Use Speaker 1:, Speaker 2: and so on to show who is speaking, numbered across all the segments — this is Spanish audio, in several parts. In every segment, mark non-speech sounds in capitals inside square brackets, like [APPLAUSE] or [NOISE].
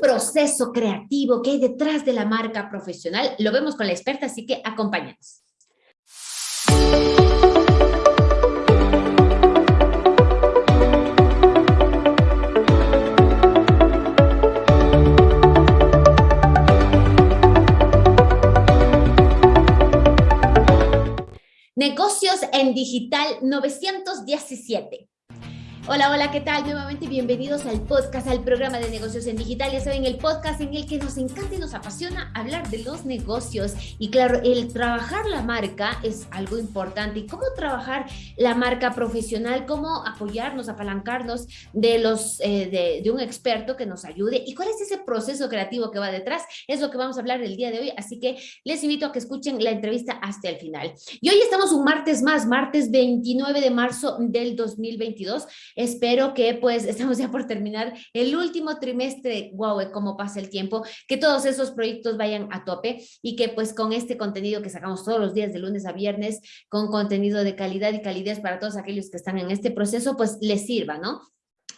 Speaker 1: proceso creativo que hay detrás de la marca profesional lo vemos con la experta, así que acompáñanos. Negocios en Digital 917. Hola, hola, ¿qué tal? Nuevamente bienvenidos al podcast, al programa de negocios en digital. Ya saben, el podcast en el que nos encanta y nos apasiona hablar de los negocios. Y claro, el trabajar la marca es algo importante. ¿Y cómo trabajar la marca profesional? ¿Cómo apoyarnos, apalancarnos de, los, eh, de, un experto que nos ayude? ¿Y cuál es ese proceso creativo que va detrás? Es lo que vamos a hablar el día de hoy. Así que les invito a que escuchen la entrevista hasta el final. Y hoy estamos un martes más, martes 29 de marzo del 2022 Espero que pues [LAUGHS] estamos ya por terminar el último trimestre, wow, cómo pasa el tiempo, que todos esos proyectos vayan a tope y que pues con este contenido que sacamos todos los días de lunes a viernes, con contenido de calidad y calidez para todos aquellos que están en este proceso, pues les sirva, ¿no?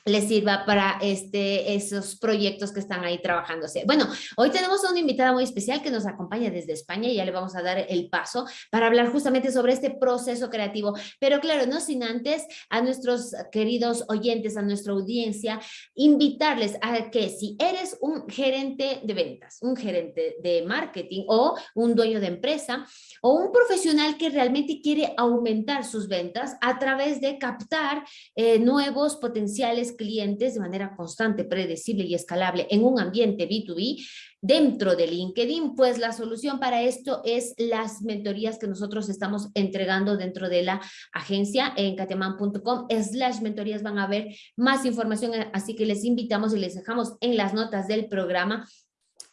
Speaker 1: Les sirva para este, esos proyectos que están ahí trabajándose. Bueno, hoy tenemos a una invitada muy especial que nos acompaña desde España y ya le vamos a dar el paso para hablar justamente sobre este proceso creativo. Pero claro, no sin antes a nuestros queridos oyentes, a nuestra audiencia, invitarles a que si eres un gerente de ventas, un gerente de marketing o un dueño de empresa o un profesional que realmente quiere aumentar sus ventas a través de captar eh, nuevos potenciales clientes de manera constante, predecible y escalable en un ambiente B2B dentro de LinkedIn, pues la solución para esto es las mentorías que nosotros estamos entregando dentro de la agencia en cateman.com slash mentorías van a ver más información, así que les invitamos y les dejamos en las notas del programa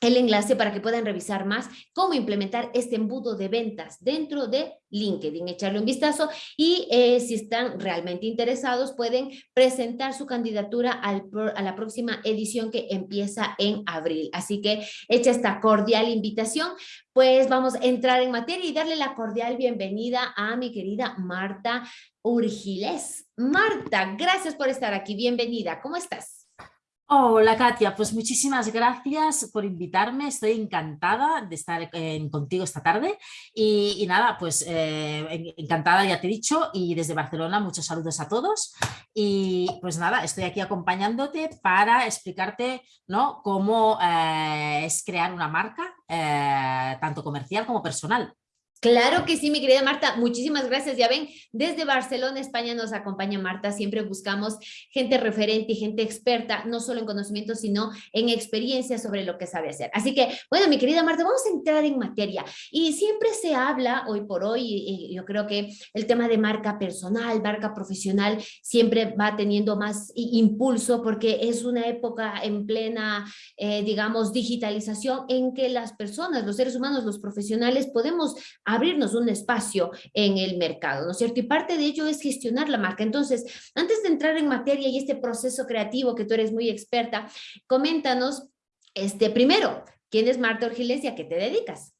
Speaker 1: el enlace para que puedan revisar más cómo implementar este embudo de ventas dentro de LinkedIn, echarle un vistazo y eh, si están realmente interesados pueden presentar su candidatura a la próxima edición que empieza en abril. Así que hecha esta cordial invitación, pues vamos a entrar en materia y darle la cordial bienvenida a mi querida Marta Urgiles. Marta, gracias por estar aquí, bienvenida, ¿cómo estás?
Speaker 2: Hola Katia, pues muchísimas gracias por invitarme, estoy encantada de estar contigo esta tarde y, nada, pues eh, encantada ya te he dicho y desde Barcelona muchos saludos a todos y pues nada, estoy aquí acompañándote para explicarte ¿no? cómo eh, es crear una marca eh, tanto comercial como personal.
Speaker 1: Claro que sí, mi querida Marta, muchísimas gracias. Ya ven, desde Barcelona, España nos acompaña Marta, siempre buscamos gente referente y gente experta, no solo en conocimiento, sino en experiencia sobre lo que sabe hacer. Así que, bueno, mi querida Marta, vamos a entrar en materia. Y siempre se habla hoy por hoy, y yo creo que el tema de marca personal, marca profesional, siempre va teniendo más impulso porque es una época en plena, eh, digamos, digitalización en que las personas, los seres humanos, los profesionales, podemos abrirnos un espacio en el mercado, ¿no es cierto? Y parte de ello es gestionar la marca. Entonces, antes de entrar en materia y este proceso creativo que tú eres muy experta, coméntanos, este, primero, ¿quién es Marta Orgiles y a qué te dedicas?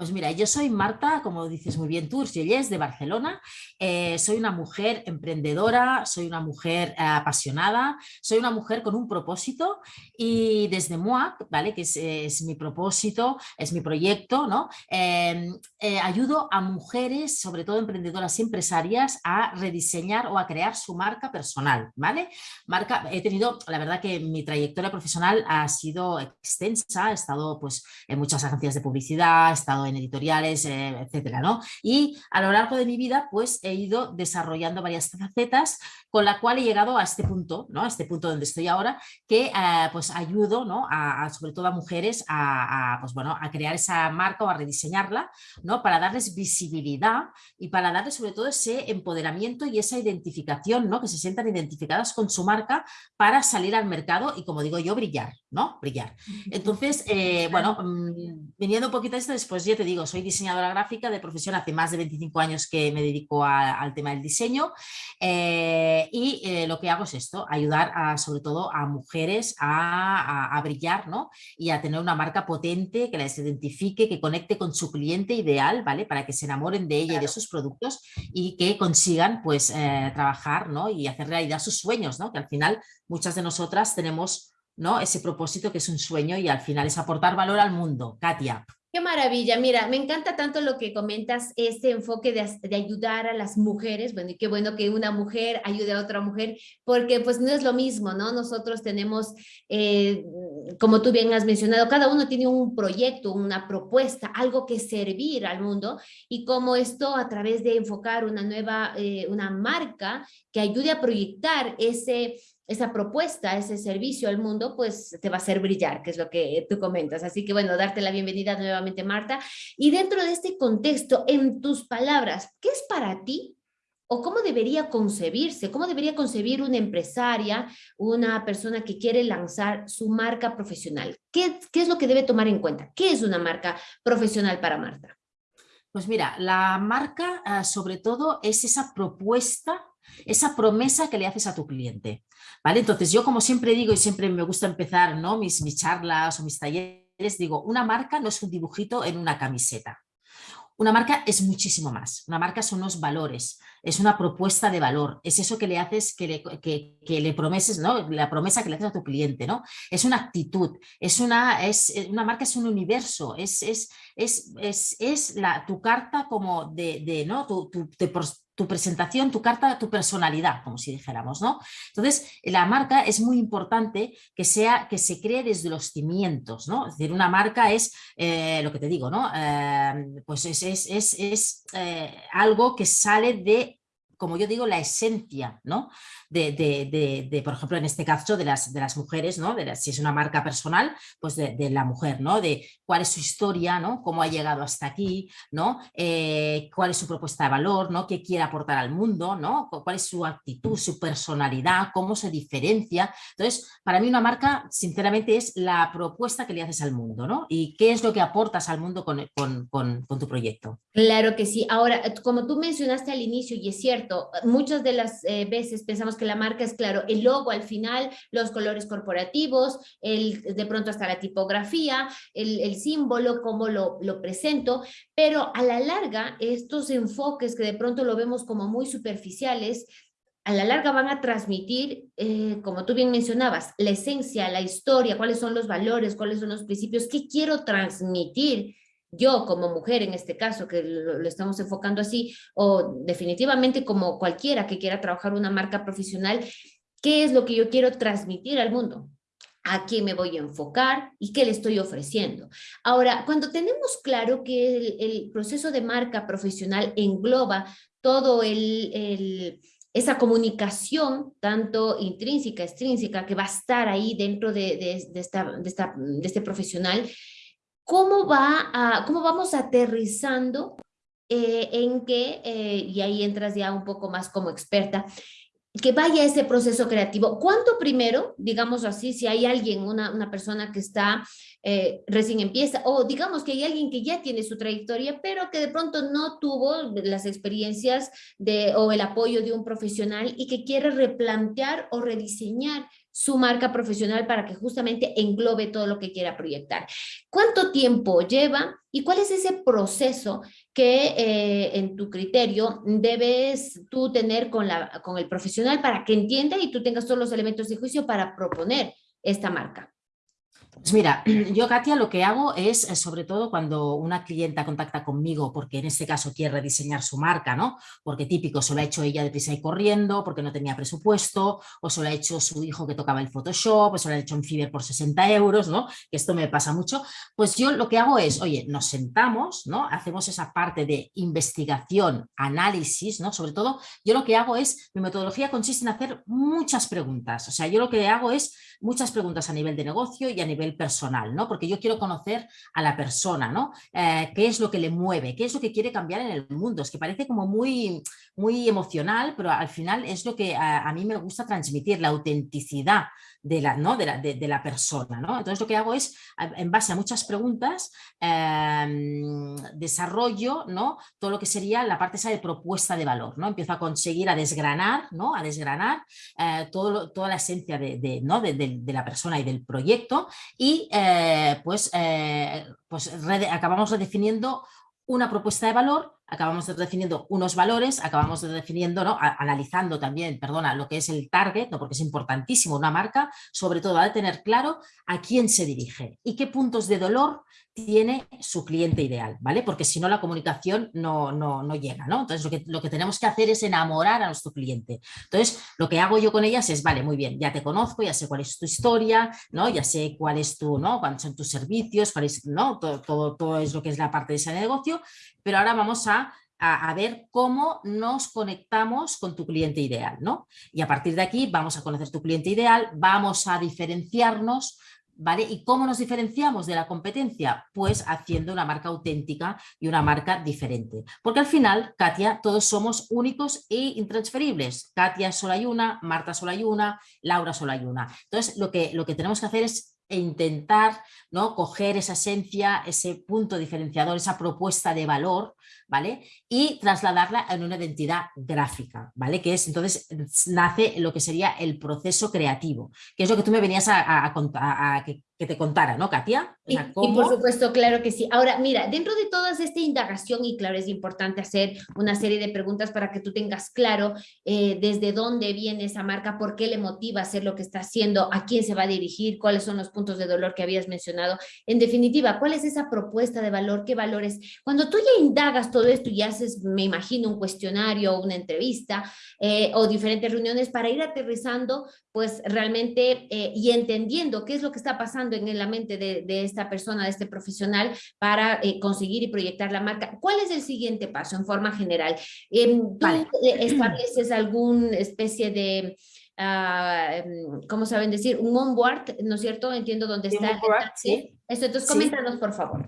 Speaker 2: Pues mira, yo soy Marta, como dices muy bien tú, de Barcelona. Eh, soy una mujer emprendedora, soy una mujer eh, apasionada, soy una mujer con un propósito y desde MUAC, ¿vale? que es, mi propósito, es mi proyecto, ¿no? Em, eh, ayudo a mujeres, sobre todo emprendedoras y empresarias, a rediseñar o a crear su marca personal. ¿vale? Marca, he tenido, la verdad que mi trayectoria profesional ha sido extensa, he estado pues, en muchas agencias de publicidad, he estado editoriales, eh, etcétera, ¿no? Y a lo largo de mi vida, pues he ido desarrollando varias facetas con la cual he llegado a este punto, ¿no? A este punto donde estoy ahora, que eh, pues ayudo, ¿no? A, sobre todo a mujeres a, pues, bueno, a crear esa marca o a rediseñarla, ¿no? Para darles visibilidad y para darles sobre todo ese empoderamiento y esa identificación, ¿no? Que se sientan identificadas con su marca para salir al mercado y, como digo yo, brillar, ¿no? Brillar. Entonces, eh, bueno, mm, viniendo un poquito a esto, después ya te digo, soy diseñadora gráfica de profesión, hace más de 25 años que me dedico al tema del diseño eh, y eh, lo que hago es esto, ayudar a, sobre todo a mujeres a, brillar ¿no? y a tener una marca potente que les identifique, que conecte con su cliente ideal, ¿vale? Para que se enamoren de ella y de sus productos y que consigan pues trabajar ¿no? y hacer realidad sus sueños, ¿no? Que al final muchas de nosotras tenemos ¿no? ese propósito que es un sueño y al final es aportar valor al mundo. Katia.
Speaker 1: Qué maravilla, mira, me encanta tanto lo que comentas, este enfoque de, ayudar a las mujeres, bueno, y qué bueno que una mujer ayude a otra mujer, porque pues no es lo mismo, ¿no? Nosotros tenemos, eh, como tú bien has mencionado, cada uno tiene un proyecto, una propuesta, algo que servir al mundo, y como esto a través de enfocar una nueva, eh, una marca que ayude a proyectar ese esa propuesta, ese servicio al mundo, pues te va a hacer brillar, que es lo que tú comentas. Así que bueno, darte la bienvenida nuevamente, Marta. Y dentro de este contexto, en tus palabras, ¿qué es para ti o cómo debería concebirse, cómo debería concebir una empresaria, una persona que quiere lanzar su marca profesional? ¿Qué, qué es lo que debe tomar en cuenta? ¿Qué es una marca profesional para Marta?
Speaker 2: Pues mira, la marca ah, sobre todo es esa propuesta esa promesa que le haces a tu cliente. ¿Vale? Entonces yo como siempre digo y siempre me gusta empezar ¿no? mis, charlas o mis talleres, digo, una marca no es un dibujito en una camiseta. Una marca es muchísimo más. Una marca son unos valores, es una propuesta de valor, es eso que le haces, que le, que, le promeses, ¿no? La promesa que le haces a tu cliente, ¿no? Es una actitud, es una, es, una marca es un universo, es, es, es, es, la, tu carta como de, de ¿no? Tu, tu presentación, tu carta, tu personalidad, como si dijéramos, ¿no? Entonces, la marca es muy importante que, sea, que se cree desde los cimientos, ¿no? Es decir, una marca es, eh, lo que te digo, ¿no? Eh, pues es, es, eh, algo que sale de como yo digo, la esencia, ¿no? de, por ejemplo, en este caso de las, de las mujeres, ¿no? De si es una marca personal, pues de, la mujer, ¿no? De cuál es su historia, ¿no? Cómo ha llegado hasta aquí, ¿no? Eh, cuál es su propuesta de valor, ¿no? Qué quiere aportar al mundo, ¿no? Cuál es su actitud, su personalidad, cómo se diferencia. Entonces, para mí una marca, sinceramente, es la propuesta que le haces al mundo, ¿no? Y qué es lo que aportas al mundo con, con, tu proyecto.
Speaker 1: Claro que sí. Ahora, como tú mencionaste al inicio, y es cierto, muchas de las eh, veces pensamos que la marca es claro, el logo al final, los colores corporativos, el, de pronto hasta la tipografía, el, símbolo, cómo lo, lo presento, pero a la larga estos enfoques que de pronto lo vemos como muy superficiales, a la larga van a transmitir, eh, como tú bien mencionabas, la esencia, la historia, cuáles son los valores, cuáles son los principios, qué quiero transmitir yo como mujer en este caso, que lo, estamos enfocando así, o definitivamente como cualquiera que quiera trabajar una marca profesional, ¿qué es lo que yo quiero transmitir al mundo? ¿A quién me voy a enfocar y qué le estoy ofreciendo? Ahora, cuando tenemos claro que el, proceso de marca profesional engloba todo el, esa comunicación, tanto intrínseca, extrínseca, que va a estar ahí dentro de, esta, de este profesional, ¿cómo, va cómo vamos aterrizando eh, en que, eh, y ahí entras ya un poco más como experta, que vaya ese proceso creativo. ¿Cuánto primero, digamos así, si hay alguien, una, una persona que está eh, recién empieza, o digamos que hay alguien que ya tiene su trayectoria, pero que de pronto no tuvo las experiencias de, o el apoyo de un profesional y que quiere replantear o rediseñar su marca profesional para que justamente englobe todo lo que quiera proyectar. ¿Cuánto tiempo lleva y cuál es ese proceso que eh, en tu criterio debes tú tener con, la, con el profesional para que entienda y tú tengas todos los elementos de juicio para proponer esta marca?
Speaker 2: Pues mira, [CLEARS THROAT] yo Katia lo que hago es, eh, sobre todo cuando una clienta contacta conmigo, porque en este caso quiere rediseñar su marca, ¿no? Porque típico, se lo ha hecho ella deprisa y corriendo, porque no tenía presupuesto, o se lo ha hecho su hijo que tocaba el Photoshop, o se lo ha hecho en Fiverr por 60 euros, ¿no? Que esto me pasa mucho. Pues yo lo que hago es, oye, nos sentamos, ¿no? Hacemos esa parte de investigación, análisis, ¿no? Sobre todo, yo lo que hago es, mi metodología consiste en hacer muchas preguntas. O sea, yo lo que hago es muchas preguntas a nivel de negocio y a nivel personal, ¿no? Porque yo quiero conocer a la persona, ¿no? Eh, ¿Qué es lo que le mueve? ¿Qué es lo que quiere cambiar en el mundo? Es que parece como muy, muy emocional, pero al final es lo que a, mí me gusta transmitir, la autenticidad de la, ¿no? de, la, de, la persona, ¿no? Entonces lo que hago es, en base a muchas preguntas, em, desarrollo, ¿no? Todo lo que sería la parte esa de propuesta de valor, ¿no? Empiezo a conseguir a desgranar, ¿no? A desgranar eh, todo, toda la esencia de, ¿no? de, la persona y del proyecto y eh, pues, eh, pues acabamos redefiniendo una propuesta de valor acabamos definiendo unos valores, acabamos definiendo, ¿no? analizando también, perdona, lo que es el target, ¿no? porque es importantísimo una marca, sobre todo de tener claro a quién se dirige y qué puntos de dolor tiene su cliente ideal, ¿vale? Porque si no la comunicación no, no, no llega, ¿no? Entonces lo que, lo que tenemos que hacer es enamorar a nuestro cliente. Entonces lo que hago yo con ellas es, vale, muy bien, ya te conozco, ya sé cuál es tu historia, ¿no? Ya sé cuál es tu, ¿no? Cuáles son tus servicios, cuál es, ¿no? Todo, todo, es lo que es la parte de ese negocio, pero ahora vamos a a, ver cómo nos conectamos con tu cliente ideal, ¿no? Y a partir de aquí vamos a conocer tu cliente ideal, vamos a diferenciarnos, ¿vale? ¿Y cómo nos diferenciamos de la competencia? Pues haciendo una marca auténtica y una marca diferente. Porque al final, Katia, todos somos únicos e intransferibles. Katia solo hay una, Marta solo hay una, Laura solo hay una. Entonces, lo que, lo que tenemos que hacer es intentar ¿no? coger esa esencia, ese punto diferenciador, esa propuesta de valor, ¿vale? Y trasladarla en una identidad gráfica, ¿vale? Que es, entonces, nace lo que sería el proceso creativo, que es lo que tú me venías a, a, que, que te contara, ¿no, Katia?
Speaker 1: y, por supuesto, claro que sí. Ahora, mira, dentro de toda esta indagación, y claro, es importante hacer una serie de preguntas para que tú tengas claro eh, desde dónde viene esa marca, por qué le motiva a hacer lo que está haciendo, a quién se va a dirigir, cuáles son los puntos de dolor que habías mencionado. En definitiva, ¿cuál es esa propuesta de valor? ¿Qué valores? Cuando tú ya indagas todo esto y haces, me imagino, un cuestionario una entrevista eh, o diferentes reuniones para ir aterrizando, pues realmente, eh, y entendiendo qué es lo que está pasando en la mente de, esta persona, de este profesional, para eh, conseguir y proyectar la marca. ¿Cuál es el siguiente paso en forma general? Em, ¿Tú estableces alguna especie de... Uh, ¿cómo saben decir? Un onboard, ¿no es cierto? Entiendo dónde está.
Speaker 2: ¿sí?
Speaker 1: Esto, entonces, coméntanos, por favor.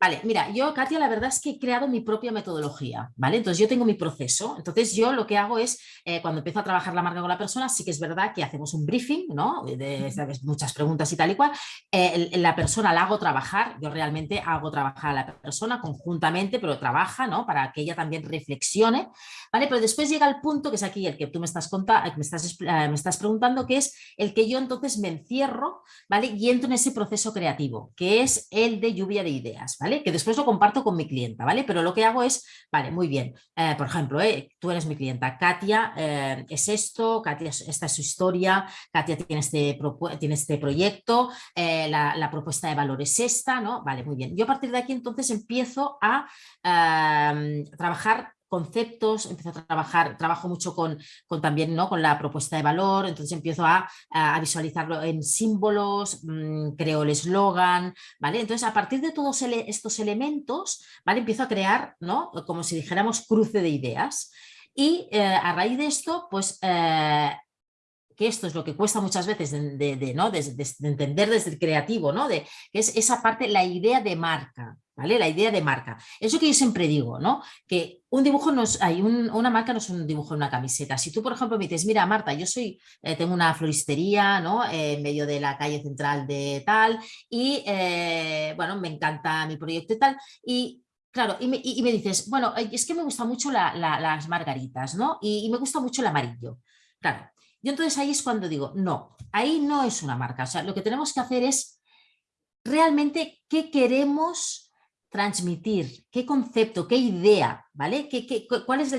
Speaker 2: Vale, mira, yo, Katia, la verdad es que he creado mi propia metodología, ¿vale? Entonces yo tengo mi proceso, entonces yo lo que hago es, eh, cuando empiezo a trabajar la marca con la persona, sí que es verdad que hacemos un briefing, ¿no? De, muchas preguntas y tal y cual, eh, la persona la hago trabajar, yo realmente hago trabajar a la persona conjuntamente, pero trabaja, ¿no? Para que ella también reflexione, ¿vale? Pero después llega el punto, que es aquí el que tú me estás, contando, me estás, eh, me estás preguntando, que es el que yo entonces me encierro, ¿vale? Y entro en ese proceso creativo, que es el de lluvia de ideas, ¿vale? Que después lo comparto con mi clienta, ¿vale? Pero lo que hago es, vale, muy bien, eh, por ejemplo, eh, tú eres mi clienta, Katia eh, es esto, Katia, esta es su historia, Katia tiene este, tiene este proyecto, la, propuesta de valor es esta, ¿no? Vale, muy bien. Yo a partir de aquí entonces empiezo a trabajar conceptos, empiezo a trabajar, trabajo mucho con, con también ¿no? con la propuesta de valor, entonces empiezo a, a visualizarlo en símbolos, mm, creo el eslogan, ¿vale? Entonces a partir de todos estos elementos, ¿vale? Empiezo a crear, ¿no? Como si dijéramos cruce de ideas y eh, a raíz de esto, pues eh, que esto es lo que cuesta muchas veces de, ¿no? de, entender desde el creativo, ¿no? de, que es esa parte, la idea de marca, ¿vale? La idea de marca. Eso que yo siempre digo, ¿no? Que un dibujo no hay una marca no es un dibujo en una camiseta. Si tú, por ejemplo, me dices, mira, Marta, yo soy, eh, tengo una floristería, ¿no? en medio de la calle central de tal, y eh, bueno, me encanta mi proyecto y tal, y Claro, y me, dices, bueno, es que me gustan mucho las margaritas, ¿no? Y, y, me gusta mucho el amarillo. Claro, yo entonces ahí es cuando digo, no, ahí no es una marca. O sea, lo que tenemos que hacer es realmente qué queremos transmitir, qué concepto, qué idea, ¿vale? ¿Qué, cuál es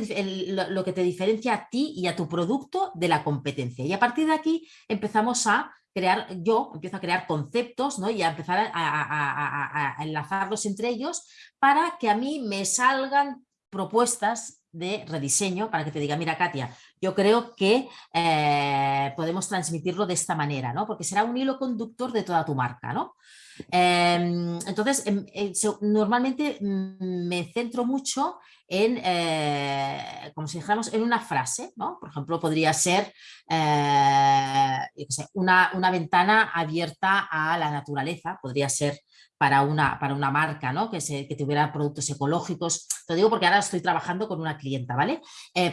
Speaker 2: lo, que te diferencia a ti y a tu producto de la competencia? Y a partir de aquí empezamos a crear, yo empiezo a crear conceptos ¿no? y a empezar a, enlazarlos entre ellos para que a mí me salgan propuestas de rediseño para que te diga, mira Katia, yo creo que eh, podemos transmitirlo de esta manera, ¿no? Porque será un hilo conductor de toda tu marca, ¿no? Em, entonces, em, eh, normalmente mm, me centro mucho en, eh, como si dijéramos, en una frase, ¿no? Por ejemplo, podría ser una, una, ventana abierta a la naturaleza, podría ser para una, para una marca, ¿no? Que, se, que tuviera productos ecológicos. Te digo porque ahora estoy trabajando con una clienta, ¿vale?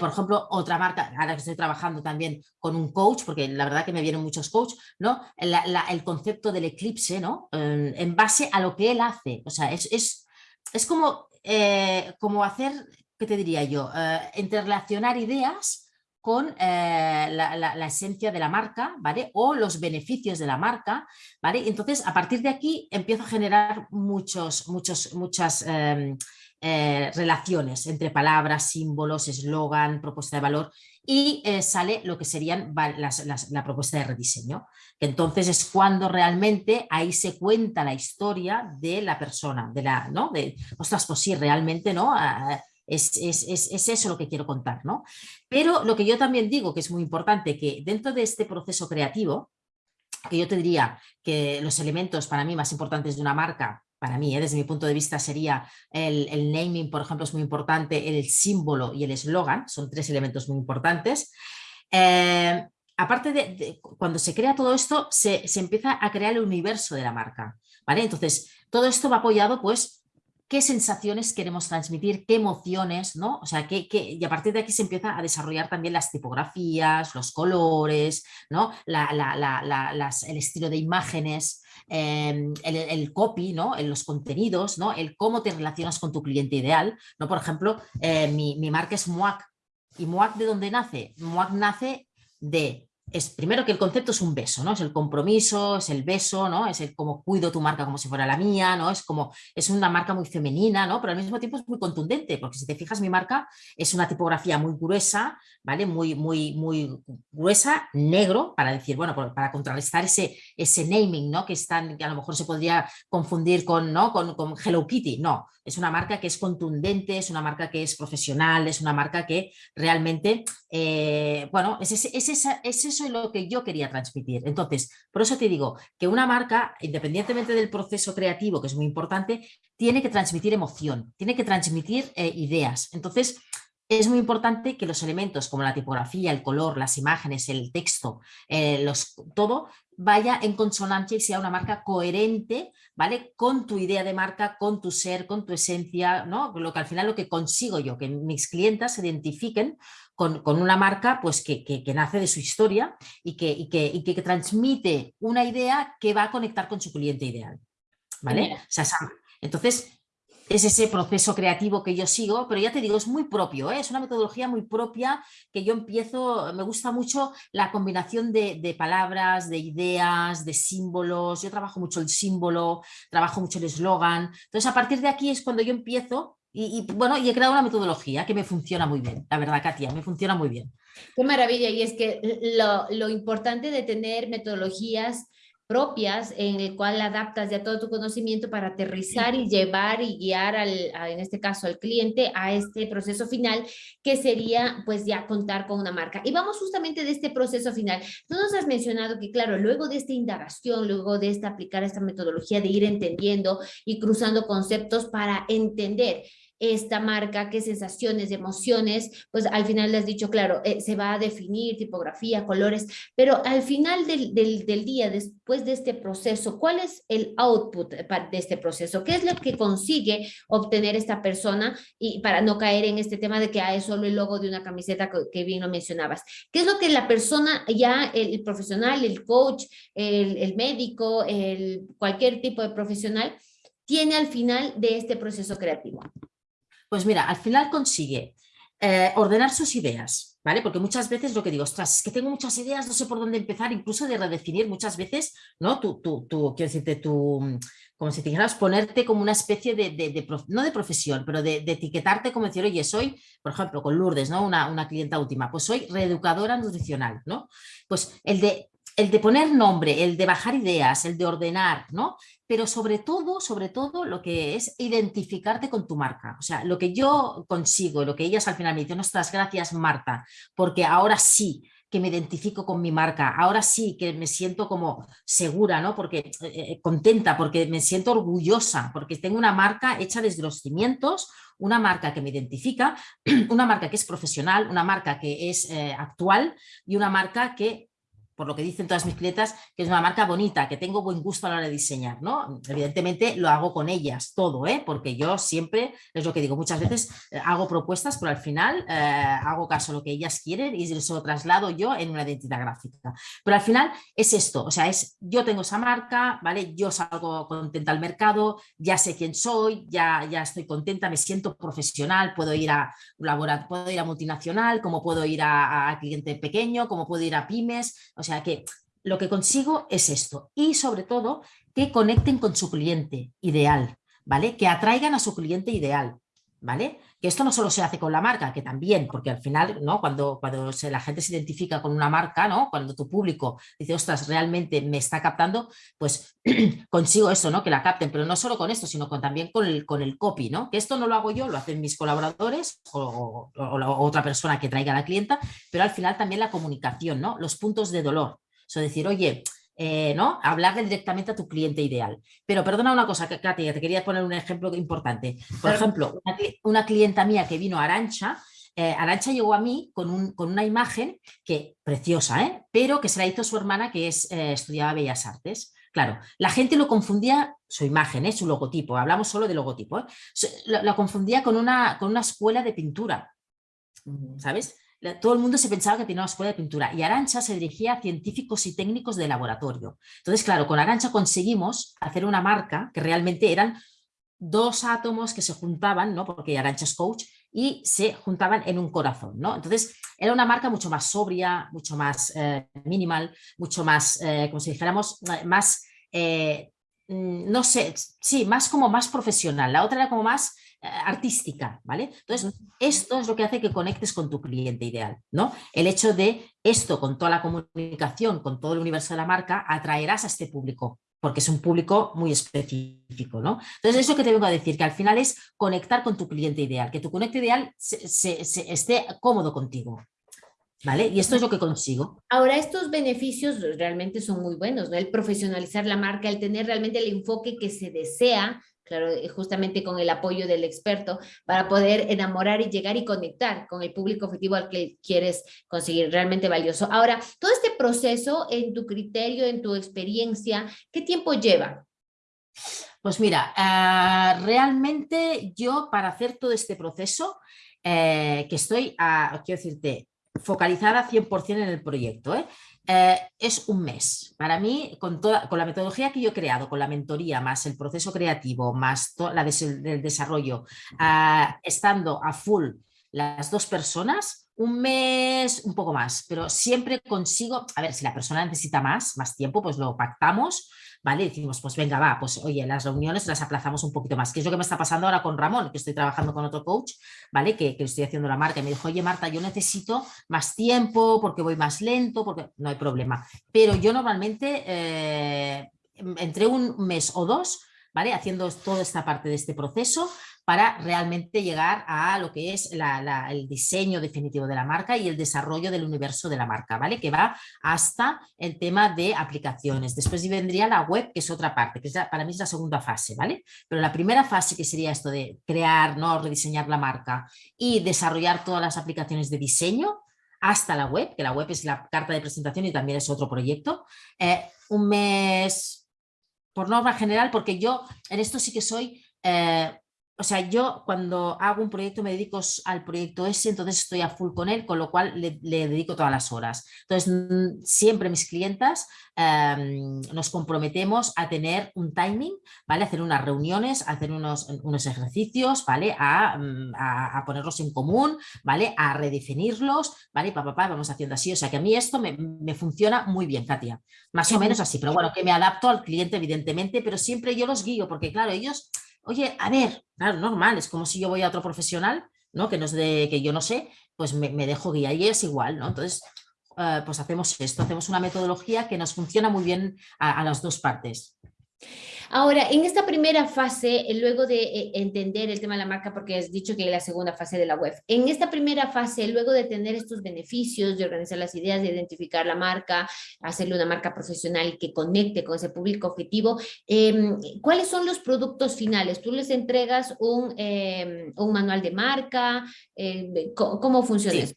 Speaker 2: por ejemplo, otra marca, ahora que estoy trabajando también con un coach, porque la verdad que me vienen muchos coach, ¿no? el concepto del eclipse, ¿no? en base a lo que él hace. O sea, es, es, es como, eh, como hacer, ¿qué te diría yo? Eh, interrelacionar ideas con eh, la, esencia de la marca, ¿vale? O los beneficios de la marca, ¿vale? Entonces, a partir de aquí empiezo a generar muchos, muchos, muchas em, eh, relaciones entre palabras, símbolos, eslogan, propuesta de valor y eh, sale lo que serían la propuesta de rediseño. Entonces es cuando realmente ahí se cuenta la historia de la persona, de la, ¿no? Ostras, pues sí, realmente, ¿no? Ah, es, eso lo que quiero contar, ¿no? Pero lo que yo también digo que es muy importante, que dentro de este proceso creativo, que yo te diría que los elementos para mí más importantes de una marca, para mí, ¿eh? desde mi punto de vista, sería el, naming, por ejemplo, es muy importante, el símbolo y el eslogan, son tres elementos muy importantes. Eh, aparte de, cuando se crea todo esto, se, se, empieza a crear el universo de la marca, ¿vale? Entonces, todo esto va apoyado pues qué sensaciones queremos transmitir, qué emociones, ¿no? O sea, que, y a partir de aquí se empieza a desarrollar también las tipografías, los colores, ¿no? el estilo de imágenes, em, el, copy, ¿no? Los contenidos, ¿no? El cómo te relacionas con tu cliente ideal, ¿no? Por ejemplo, eh, mi, mi, marca es MUAC. ¿Y MUAC de dónde nace? MUAC nace de es primero que el concepto es un beso, ¿no? Es el compromiso, es el beso, ¿no? Es el como cuido tu marca como si fuera la mía, ¿no? Es como, es una marca muy femenina, ¿no? Pero al mismo tiempo es muy contundente, porque si te fijas mi marca es una tipografía muy gruesa, ¿vale? Muy, muy, muy gruesa, negro, para decir, bueno, para contrarrestar ese, ese naming, ¿no? Que, están, que a lo mejor se podría confundir con, ¿no? Con, con Hello Kitty, no. Es una marca que es contundente, es una marca que es profesional, es una marca que realmente, eh, bueno, es, es, es, es eso lo que yo quería transmitir. Entonces, por eso te digo que una marca, independientemente del proceso creativo, que es muy importante, tiene que transmitir emoción, tiene que transmitir eh, ideas. Entonces, es muy importante que los elementos como la tipografía, el color, las imágenes, el texto, eh, los, todo vaya en consonancia y sea una marca coherente, ¿vale? Con tu idea de marca, con tu ser, con tu esencia, ¿no? Lo que al final lo que consigo yo, que mis clientas se identifiquen con, una marca pues que, nace de su historia y que, y que, que, transmite una idea que va a conectar con su cliente ideal, ¿vale? entonces, es ese proceso creativo que yo sigo, pero ya te digo, es muy propio, ¿eh? es una metodología muy propia que yo empiezo, me gusta mucho la combinación de, palabras, de ideas, de símbolos, yo trabajo mucho el símbolo, trabajo mucho el eslogan, entonces a partir de aquí es cuando yo empiezo y, bueno, y he creado una metodología que me funciona muy bien, la verdad, Katia, me funciona muy bien.
Speaker 1: Qué maravilla, y es que lo, lo importante de tener metodologías propias en el cual adaptas ya todo tu conocimiento para aterrizar y llevar y guiar al, en este caso al cliente a este proceso final que sería pues ya contar con una marca. Y vamos justamente de este proceso final. Tú nos has mencionado que claro, luego de esta indagación, luego de esta aplicar esta metodología de ir entendiendo y cruzando conceptos para entender esta marca, qué sensaciones, emociones, pues al final le has dicho, claro, eh, se va a definir tipografía, colores, pero al final del, del, día, después de este proceso, ¿cuál es el output de este proceso? ¿Qué es lo que consigue obtener esta persona? Y para no caer en este tema de que hay solo el logo de una camiseta que, bien lo mencionabas. ¿Qué es lo que la persona ya, el, profesional, el coach, el, el médico, el, cualquier tipo de profesional, tiene al final de este proceso creativo?
Speaker 2: Pues mira, al final consigue eh, ordenar sus ideas, ¿vale? Porque muchas veces lo que digo, ostras, es que tengo muchas ideas, no sé por dónde empezar, incluso de redefinir muchas veces, ¿no? Tú, tú, tú quiero decirte, tú, como si te dijeras, ponerte como una especie de, no de profesión, pero de, etiquetarte como decir, oye, soy, por ejemplo, con Lourdes, ¿no? Una, una clienta última, pues soy reeducadora nutricional, ¿no? Pues el de el de poner nombre, el de bajar ideas, el de ordenar, ¿no? Pero sobre todo, sobre todo lo que es identificarte con tu marca. O sea, lo que yo consigo, lo que ellas al final me dicen, nuestras gracias Marta, porque ahora sí que me identifico con mi marca, ahora sí que me siento como segura, ¿no? Porque eh, eh, contenta, porque me siento orgullosa, porque tengo una marca hecha desde los cimientos, una marca que me identifica, [CLEARS THROAT] una marca que es profesional, una marca que es eh, actual y una marca que por lo que dicen todas mis clientas, que es una marca bonita, que tengo buen gusto a la hora de diseñar, ¿no? Evidentemente lo hago con ellas todo, ¿eh? Porque yo siempre, es lo que digo, muchas veces eh, hago propuestas, pero al final eh, hago caso a lo que ellas quieren y eso lo traslado yo en una identidad gráfica. Pero al final es esto, o sea, es yo tengo esa marca, ¿vale? Yo salgo contenta al mercado, ya sé quién soy, ya, ya estoy contenta, me siento profesional, puedo ir a puedo ir a multinacional, como puedo ir a, a cliente pequeño, como puedo ir a pymes, o sea que lo que consigo es esto y sobre todo que conecten con su cliente ideal, ¿vale? Que atraigan a su cliente ideal, ¿vale? Que esto no solo se hace con la marca, que también, porque al final, ¿no? Cuando, cuando la gente se identifica con una marca, ¿no? Cuando tu público dice, ostras, realmente me está captando, pues [CLEARS THROAT] consigo eso, ¿no? Que la capten, pero no solo con esto, sino con, también con el, con el copy, ¿no? Que esto no lo hago yo, lo hacen mis colaboradores o, otra persona que traiga a la clienta, pero al final también la comunicación, ¿no? Los puntos de dolor. O decir, oye, eh, ¿no? Hablarle directamente a tu cliente ideal. Pero perdona una cosa, Katia, te quería poner un ejemplo importante. Por ejemplo, una, clienta mía que vino a Arancha, eh, Arancha llegó a mí con, una imagen que preciosa, ¿eh? pero que se la hizo su hermana que es, estudiaba Bellas Artes. Claro, la gente lo confundía, su imagen, su logotipo, hablamos solo de logotipo, la, confundía con una, con una escuela de pintura, ¿sabes? Todo el mundo se pensaba que tenía una escuela de pintura y Arancha se dirigía a científicos y técnicos de laboratorio. Entonces, claro, con Arancha conseguimos hacer una marca que realmente eran dos átomos que se juntaban, ¿no? porque Arancha es coach, y se juntaban en un corazón. ¿no? Entonces, era una marca mucho más sobria, mucho más eh, minimal, mucho más, eh, como si dijéramos, más, eh, mm, no sé, sí, más como más profesional. La otra era como más eh, artística, ¿vale? Entonces, esto es lo que hace que conectes con tu cliente ideal, ¿no? El hecho de esto, con toda la comunicación, con todo el universo de la marca, atraerás a este público, porque es un público muy específico, ¿no? Entonces, eso que te vengo a decir, que al final es conectar con tu cliente ideal, que tu cliente ideal se, esté cómodo contigo, ¿Vale? Y esto es lo que consigo.
Speaker 1: Ahora, estos beneficios realmente son muy buenos, ¿no? El profesionalizar la marca, el tener realmente el enfoque que se desea claro, eh, justamente con el apoyo del experto, para poder enamorar y llegar y conectar con el público objetivo al que quieres conseguir, realmente valioso. Ahora, todo este proceso, en tu criterio, en tu experiencia, ¿qué tiempo lleva?
Speaker 2: Pues mira, ah, realmente yo para hacer todo este proceso, eh, que estoy, a, quiero decirte, focalizada 100% en el proyecto. ¿eh? Eh, es un mes. Para mí, con, toda, con la metodología que yo he creado, con la mentoría, más el proceso creativo, más la del desarrollo, ah, estando a full las dos personas, un mes, un poco más, pero siempre consigo, a ver, si la persona necesita más, más tiempo, pues lo pactamos, ¿vale? decimos, pues venga, va, pues oye, las reuniones las aplazamos un poquito más, que es lo que me está pasando ahora con Ramón, que estoy trabajando con otro coach, ¿vale? Que, que estoy haciendo la marca y me dijo, oye Marta, yo necesito más tiempo porque voy más lento, porque no hay problema. Pero yo normalmente eh, entre un mes o dos, ¿vale? Haciendo toda esta parte de este proceso, para realmente llegar a lo que es el diseño definitivo de la marca y el desarrollo del universo de la marca, ¿vale? Que va hasta el tema de aplicaciones. Después vendría la web, que es otra parte, que para mí es la segunda fase, ¿vale? Pero la primera fase, que sería esto de crear, ¿no? rediseñar la marca y desarrollar todas las aplicaciones de diseño, hasta la web, que la web es la carta de presentación y también es otro proyecto. Eh, un mes por norma general, porque yo en esto sí que soy eh, o sea, yo cuando hago un proyecto me dedico al proyecto ese, entonces estoy a full con él, con lo cual le, dedico todas las horas. Entonces, mm, siempre mis clientas em, nos comprometemos a tener un timing, ¿vale? hacer unas reuniones, hacer unos, unos ejercicios, ¿vale? Mm, a, ponerlos en común, ¿vale? A redefinirlos, ¿vale? Papá, pa, vamos haciendo así. O sea, que a mí esto me, me funciona muy bien, Katia. Más o menos así, pero bueno, que me adapto al cliente, evidentemente, pero siempre yo los guío, porque claro, ellos oye, a ver, claro, normal, es como si yo voy a otro profesional, ¿no? Que, no es de, que yo no sé, pues me, dejo guía y es igual, ¿no? Entonces, eh, pues hacemos esto, hacemos una metodología que nos funciona muy bien a las dos partes.
Speaker 1: Ahora, en esta primera fase, eh, luego de eh, entender el tema de la marca, porque has dicho que es la segunda fase de la web, en esta primera fase, luego de tener estos beneficios, de organizar las ideas, de identificar la marca, hacerle una marca profesional que conecte con ese público objetivo, em, ¿cuáles son los productos finales? ¿Tú les entregas un, em, manual de marca? Em, ¿Cómo, funciona eso?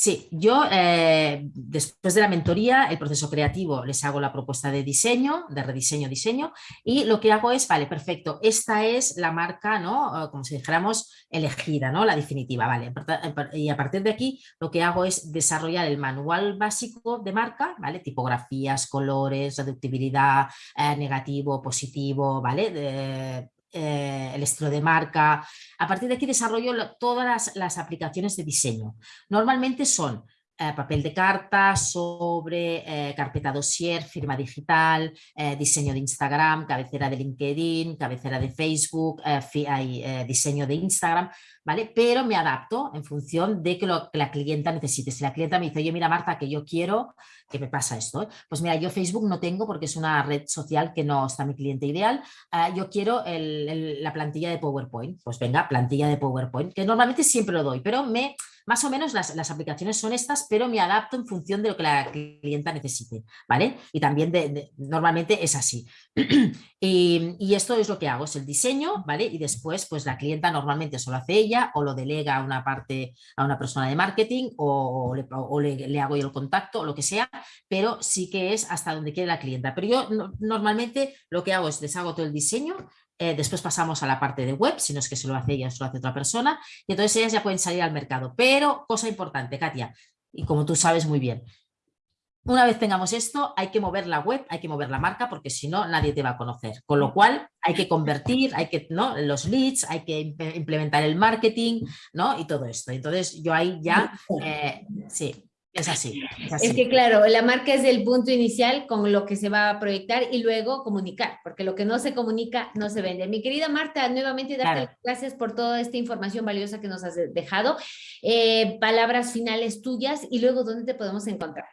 Speaker 2: Sí, yo eh, después de la mentoría, el proceso creativo, les hago la propuesta de diseño, de rediseño, diseño, y lo que hago es, vale, perfecto, esta es la marca, ¿no? Como si dijéramos, elegida, ¿no? La definitiva, vale. Y a partir de aquí, lo que hago es desarrollar el manual básico de marca, ¿vale? Tipografías, colores, reductibilidad, eh, negativo, positivo, ¿vale? Eh, el estilo de marca. A partir de aquí desarrollo todas las, aplicaciones de diseño. Normalmente son eh, papel de carta, sobre, eh, carpeta dossier, firma digital, diseño de Instagram, cabecera de LinkedIn, cabecera de Facebook, diseño de Instagram. Pero me adapto en función de que lo que la clienta necesite. Si la clienta me dice, oye, mira Marta, que yo quiero, que me pasa esto, pues mira, yo Facebook no tengo porque es una red social que no está mi cliente ideal, ah, yo quiero la plantilla de PowerPoint, pues venga, plantilla de PowerPoint, que normalmente siempre lo doy, pero me más o menos las, aplicaciones son estas, pero me adapto en función de lo que la clienta necesite, ¿vale? Y también de, normalmente es así. [CLEARS THROAT] y, esto es lo que hago, es el diseño, ¿vale? Y después, pues la clienta normalmente solo hace ella o lo delega a una parte, a una persona de marketing o, le, hago yo el contacto o lo que sea, pero sí que es hasta donde quiere la clienta. Pero yo normalmente lo que hago es les hago todo el diseño, eh, después pasamos a la parte de web, si no es que se lo hace ella, se lo hace otra persona, y entonces ellas ya pueden salir al mercado. Pero, cosa importante, Katia, y como tú sabes muy bien, una vez tengamos esto, hay que mover la web, hay que mover la marca, porque si no, nadie te va a conocer. Con lo cual, hay que convertir, hay que, ¿no? Los leads, hay que implementar el marketing, ¿no? Y todo esto. Entonces, yo ahí ya, eh, sí, es así,
Speaker 1: es que claro, la marca es el punto inicial con lo que se va a proyectar y luego comunicar, porque lo que no se comunica no se vende. Mi querida Marta, nuevamente darte las gracias por toda esta información valiosa que nos has dejado. Eh, palabras finales tuyas y luego dónde te podemos encontrar.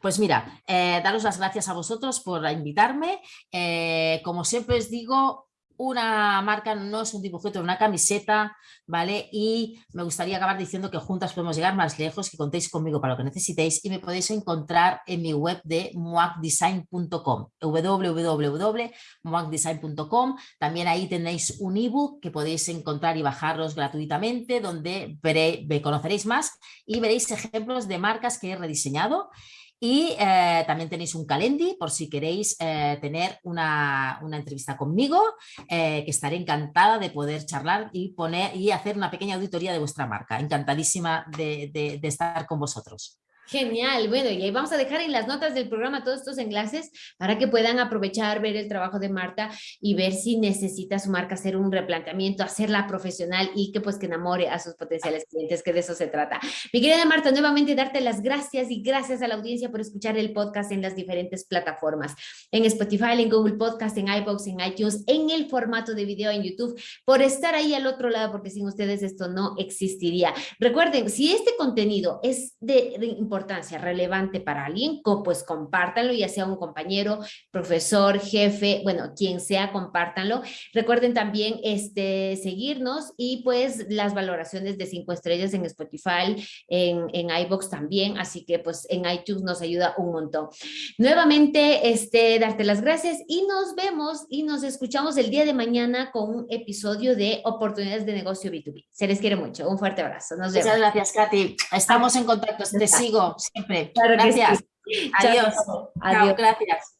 Speaker 2: Pues mira, eh, daros las gracias a vosotros por invitarme. Eh, como siempre os digo, una marca no es un dibujito una camiseta, ¿vale? Y me gustaría acabar diciendo que juntas podemos llegar más lejos, que contéis conmigo para lo que necesitéis y me podéis encontrar en mi web de muacdesign.com, www.muacdesign.com. También ahí tenéis un ebook que podéis encontrar y bajaros gratuitamente, donde conoceréis más y veréis ejemplos de marcas que he rediseñado y eh, también tenéis un calendi por si queréis eh, tener una, entrevista conmigo, eh, que estaré encantada de poder charlar y, poner, y hacer una pequeña auditoría de vuestra marca. Encantadísima de estar con vosotros.
Speaker 1: Genial, bueno, y ahí vamos a dejar en las notas del programa todos estos enlaces para que puedan aprovechar, ver el trabajo de Marta y ver si necesita su marca hacer un replanteamiento, hacerla profesional y que pues que enamore a sus potenciales clientes, que de eso se trata. Mi querida Marta, nuevamente darte las gracias y gracias a la audiencia por escuchar el podcast en las diferentes plataformas, en Spotify, en Google Podcast, en iBox, en iTunes, en el formato de video en YouTube, por estar ahí al otro lado, porque sin ustedes esto no existiría. Recuerden, si este contenido es de, de importancia relevante para alguien, pues compártanlo, ya sea un compañero, profesor, jefe, bueno, quien sea, compártanlo. Recuerden también este, seguirnos y pues las valoraciones de cinco estrellas en Spotify, en, en iBox también, así que pues en iTunes nos ayuda un montón. Nuevamente, este, darte las gracias y nos vemos y nos escuchamos el día de mañana con un episodio de Oportunidades de Negocio B2B. Se les quiere mucho. Un fuerte abrazo. Nos
Speaker 2: vemos. Muchas gracias, Katy. Estamos en contacto. Te sigo siempre. Claro gracias. Adiós. Adiós. Gracias.